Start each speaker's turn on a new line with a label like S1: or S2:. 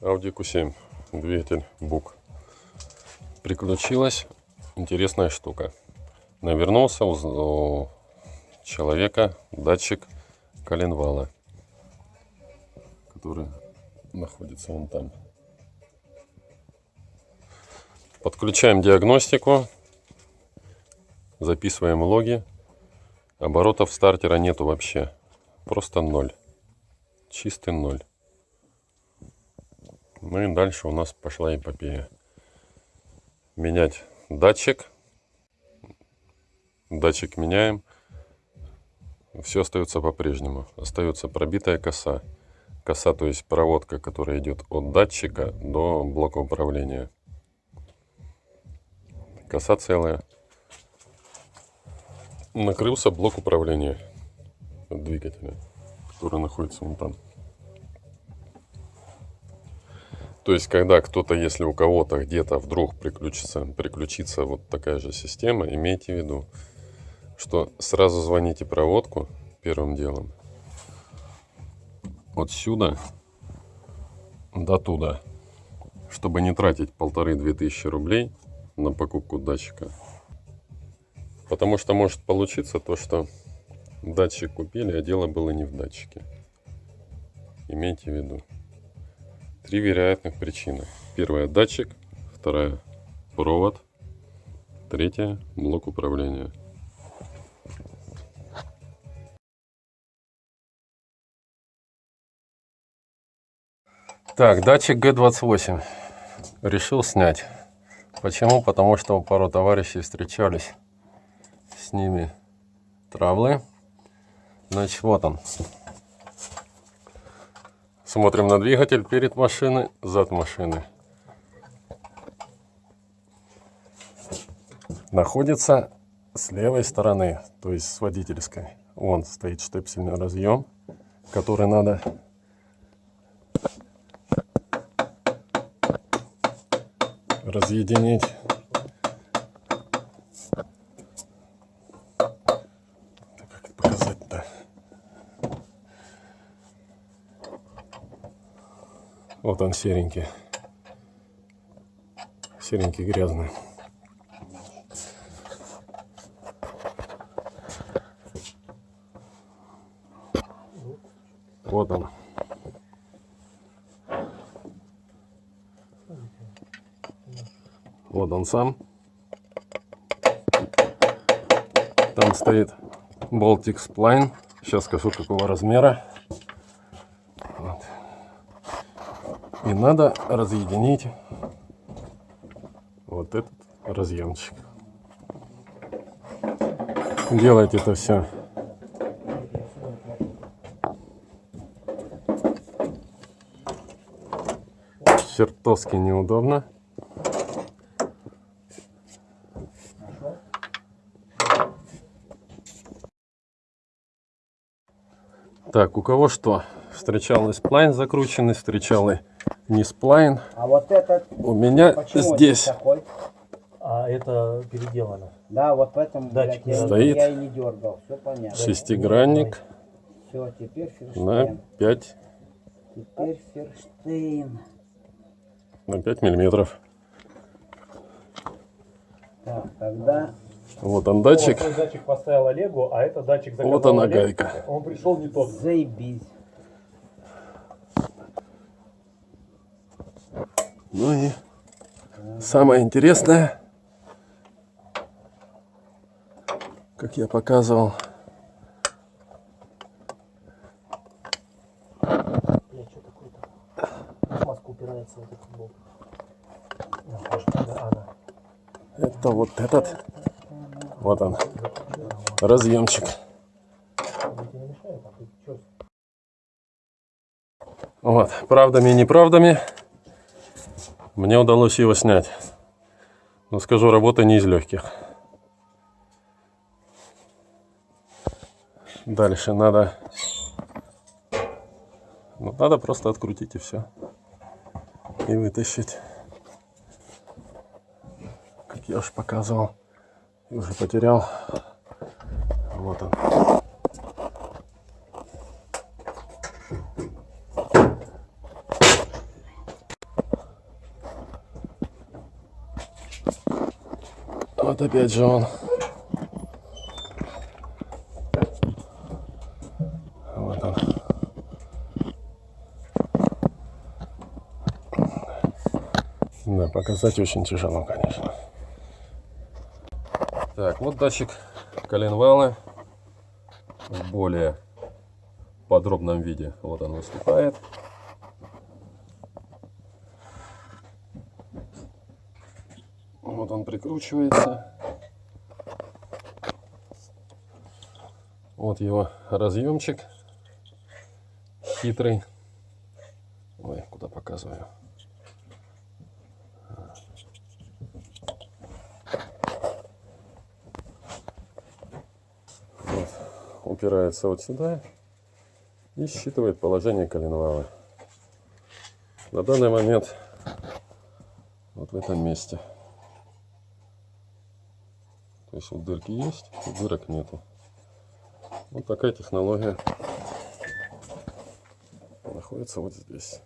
S1: Audi Q7, двигатель БУК. Приключилась интересная штука. Навернулся у, человека датчик коленвала, который находится вон там. Подключаем диагностику, записываем логи. Оборотов стартера нету вообще, просто ноль, чистый ноль. Ну и дальше у нас пошла эпопея. Менять датчик. Датчик меняем. Все остается по-прежнему. Остается пробитая коса. Коса, то есть проводка, которая идет от датчика до блока управления. Коса целая. Накрылся блок управления двигателя, который находится вон там. То есть, когда кто-то, если у кого-то где-то вдруг приключится, приключится вот такая же система, имейте в виду, что сразу звоните проводку первым делом. Отсюда до туда, чтобы не тратить полторы-две тысячи рублей на покупку датчика. Потому что может получиться то, что датчик купили, а дело было не в датчике. Имейте в виду. Три вероятных причины. Первая датчик, вторая провод, третья блок управления. Так, датчик G28 решил снять. Почему? Потому что пару товарищей встречались. С ними травлы. Значит, вот он. Смотрим на двигатель перед машиной, зад машины. Находится с левой стороны, то есть с водительской. Вон стоит штепсельный разъем, который надо разъединить. Как это показать-то? Вот он серенький. Серенький грязный. Вот он. Вот он сам. Там стоит Baltic Spline. Сейчас скажу, какого размера. И надо разъединить вот этот разъемчик. Делать это все чертовски неудобно. Так, у кого что? Встречал и сплайн закрученный, встречал и не сплайн.
S2: А вот этот,
S1: У меня
S2: почему
S1: здесь
S2: такой?
S3: А это переделано.
S2: Да, вот в этом
S3: Датчик
S2: блядь, я,
S1: стоит.
S2: я и не дергал, все понятно.
S1: шестигранник
S2: Все, теперь
S1: на
S2: Ферштейн.
S1: 5,
S2: Теперь Ферштейн.
S1: на 5 миллиметров.
S2: Так, тогда
S1: Вот он
S3: Вот
S1: датчик.
S3: свой датчик поставил Олегу, а это датчик заказал
S1: Вот она
S3: Олег.
S1: гайка.
S3: Он пришел не тот.
S2: заебись.
S1: Ну и самое интересное, как я показывал, это вот этот, вот он, разъемчик.
S3: А?
S1: Вот, правдами и неправдами мне удалось его снять. Но скажу, работа не из легких. Дальше надо... Ну, надо просто открутить и все. И вытащить. Как я уже показывал. Уже потерял. Вот он. Вот опять же он. Вот он. Да, показать очень тяжело, конечно. Так, вот датчик коленвала в более подробном виде. Вот он выступает. Вот он прикручивается. Вот его разъемчик хитрый. Ой, куда показываю. Вот, упирается вот сюда и считывает положение коленвала. На данный момент вот в этом месте. То есть вот дырки есть, дырок нету. Вот такая технология находится вот здесь.